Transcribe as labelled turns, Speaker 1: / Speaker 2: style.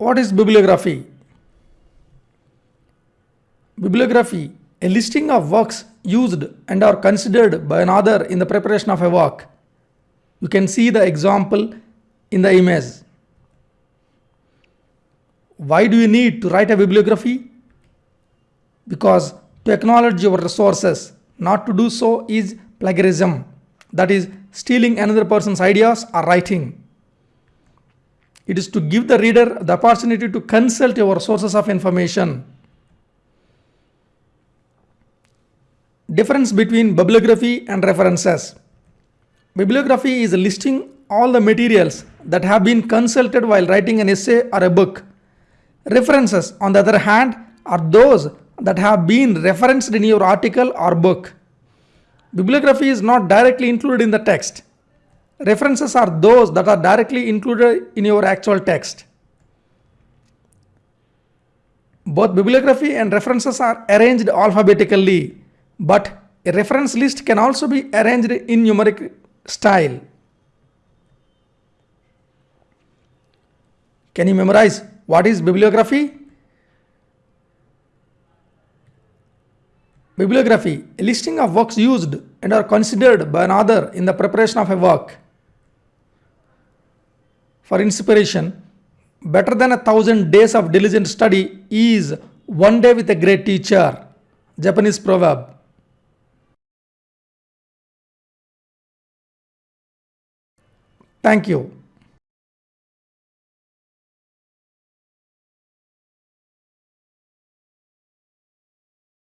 Speaker 1: What is bibliography? Bibliography, a listing of works used and are considered by another in the preparation of a work. You can see the example in the image. Why do you need to write a bibliography? Because to acknowledge your resources, not to do so is plagiarism, that is, stealing another person's ideas or writing. It is to give the reader the opportunity to consult your sources of information. Difference between bibliography and references. Bibliography is listing all the materials that have been consulted while writing an essay or a book. References, on the other hand, are those that have been referenced in your article or book. Bibliography is not directly included in the text. References are those that are directly included in your actual text. Both bibliography and references are arranged alphabetically, but a reference list can also be arranged in numeric style. Can you memorize what is bibliography? Bibliography, a listing of works used and are considered by an author in the preparation of a work. For inspiration, better than a thousand days of diligent study is one day with a great teacher. Japanese proverb. Thank you.